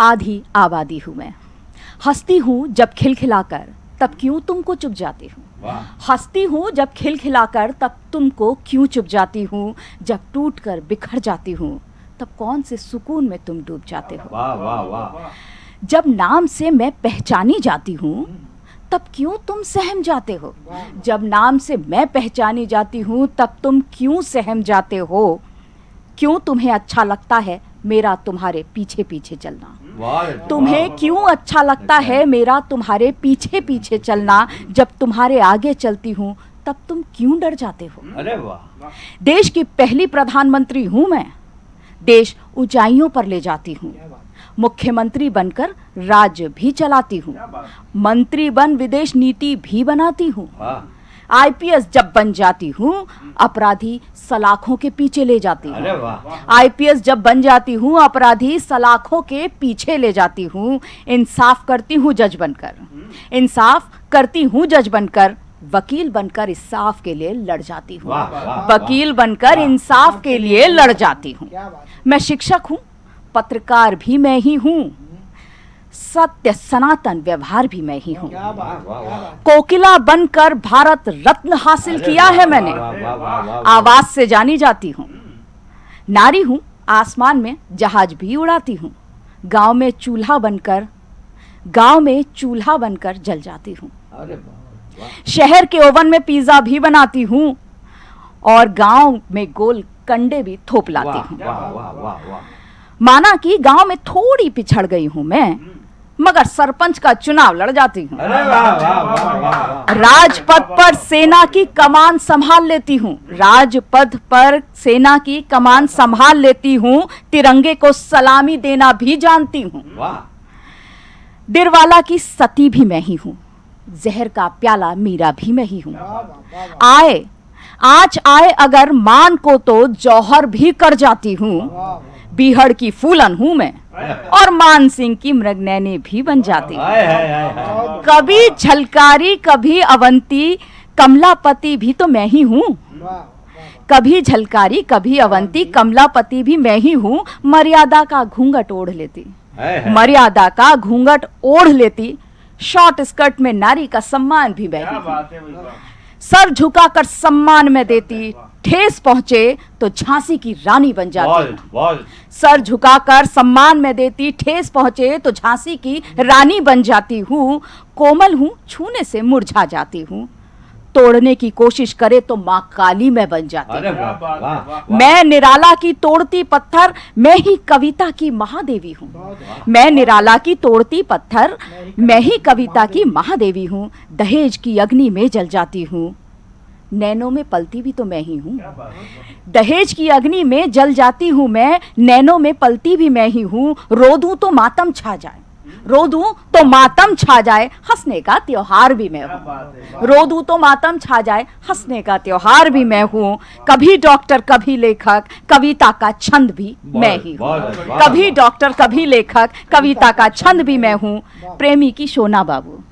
आधी आबादी हूँ मैं। हंसती हूँ जब खिलखिलाकर तब क्यों तुमको चुप जाती हूँ? हंसती हूँ जब खिलखिलाकर तब तुमको क्यों चुप जाती हूँ? जब टूट कर बिखर जाती हूँ तब कौन से सुकून में तुम डूब जाते हो? वाह वाह वाह। जब नाम से मैं पहचानी जाती हूँ तब क्यों तुम सहम जाते हो? जब नाम से मैं पहचानी जाती हूँ तब तुम क्यों सहम जाते हो? क्यों तुम्हें अच्छा लगता है? मेरा तुम्हारे पीछे पीछे चलना तुम्हें क्यों अच्छा लगता है मेरा तुम्हारे पीछे पीछे चलना? जब तुम्हारे आगे चलती हूँ तब तुम क्यों डर जाते हो? अरे वाह। देश की पहली प्रधानमंत्री हूँ मैं। देश ऊंचाइयों पर ले जाती हूँ। मुख्यमंत्री बनकर राज्य भी चलाती हूँ। मंत्री बन विदेश नीति भी बनाती हूँ। आईपीएस जब बन जाती हूँ अपराधी सलाखों के पीछे ले जाती हूँ। आईपीएस जब बन जाती हूँ अपराधी सलाखों के पीछे ले जाती हूँ। इंसाफ करती हूँ जज बनकर। इंसाफ करती हूँ जज बनकर। वकील बनकर इंसाफ के लिए लड़ जाती हूँ। वकील बनकर इंसाफ के लिए लड़ जाती हूँ। मैं शिक्षक हूँ पत्रकार भी मैं ही हूँ। सत्य सनातन व्यवहार भी मैं ही हूँ। वाह वाह वाह कोकिला बनकर भारत रत्न हासिल किया है मैंने। आवाज़ से जानी जाती हूँ। नारी हूँ आसमान में जहाज़ भी उड़ाती हूँ। गाँव में चूल्हा बनकर गाँव में चूल्हा बनकर जल जाती हूँ। शहर के ओवन में पिज्जा भी बनाती हूँ और गाँव में गोल कंडे भी थोप लाती हूँ। माना कि गाँव में थोड़ी पिछड़ गई हूँ मैं। मगर सरपंच का चुनाव लड़ जाती हूँ। राजपथ पर सेना की कमान संभाल लेती हूँ। राजपथ पर सेना की कमान संभाल लेती हूँ। तिरंगे को सलामी देना भी जानती हूँ। डिरवाला की सती भी मैं ही हूँ। जहर का प्याला मीरा भी मैं ही हूँ। आए आज आए अगर मान को तो जौहर भी कर जाती हूँ। बीहड़ की फूलन हूँ मैं और मान सिंह की मृगनैनी भी बन जाती। हूँ कभी झलकारी कभी अवंती कमलापति भी तो मैं ही हूँ। कभी झलकारी कभी अवंती कमलापति भी मैं ही हूँ। मर्यादा का घूंघट ओढ़ लेती। मर्यादा का घूंघट ओढ़ लेती। शॉर्ट स्कर्ट में नारी का सम्मान भी मैं हूँ सर झुकाकर सम्मान में देती। ठेस पहुँचे तो झांसी की रानी बन जाती। सर झुकाकर सम्मान में देती ठेस पहुँचे तो झांसी की रानी बन जाती हूँ। कोमल हूँ छूने से मुरझा जाती हूँ। तोड़ने की कोशिश करे तो माँ काली में बन जाती अरे हूँ। मैं निराला की तोड़ती पत्थर मैं ही कविता की महादेवी हूँ। मैं निराला की तोड़ती पत्थर मैं ही कविता की महादेवी हूँ। दहेज की अग्नि में जल जाती हूँ। नैनों में पलती भी तो मैं ही हूँ। दहेज की अग्नि में जल जाती हूँ मैं नैनों में पलती भी मैं ही हूँ। रो दूँ तो मातम छा जाए। रो दूँ तो मातम छा जाए हंसने का त्योहार भी मैं हूँ। रो दूँ तो मातम छा जाए हंसने का त्योहार भी मैं हूँ। कभी डॉक्टर कभी लेखक कविता का छंद भी मैं ही हूँ। कभी डॉक्टर कभी लेखक कविता का छंद भी मैं हूँ। प्रेमी की सोना बाबू।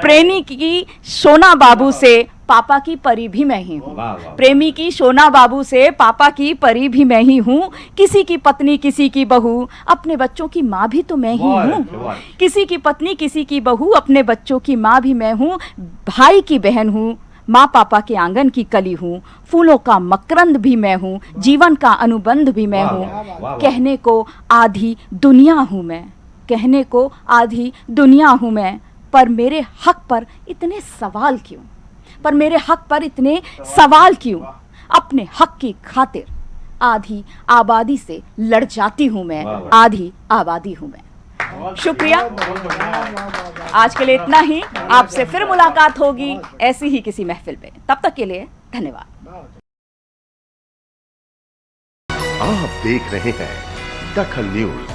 प्रेमी की सोना बाबू से पापा की परी भी मैं ही हूँ। प्रेमी की सोना बाबू से पापा की परी भी मैं ही हूँ। किसी की पत्नी किसी की बहू अपने बच्चों की माँ भी तो मैं ही हूँ। किसी की पत्नी किसी की बहू अपने बच्चों की माँ भी मैं हूँ। भाई की बहन हूँ। माँ पापा के आँगन की कली हूँ। फूलों का मकरंद भी मैं हूँ। जीवन का अनुबंध भी मैं हूँ। कहने को आधी दुनिया हूँ मैं। कहने को आधी दुनिया हूँ मैं। पर मेरे हक पर इतने सवाल क्यों? पर मेरे हक पर इतने सवाल क्यों? अपने हक की खातिर। आधी आबादी से लड़ जाती हूँ मैं। आधी आबादी हूँ मैं। शुक्रिया। आज के लिए इतना ही। आपसे फिर मुलाकात होगी ऐसी ही किसी महफिल पे तब तक के लिए धन्यवाद। आप देख रहे हैं दखल न्यूज़।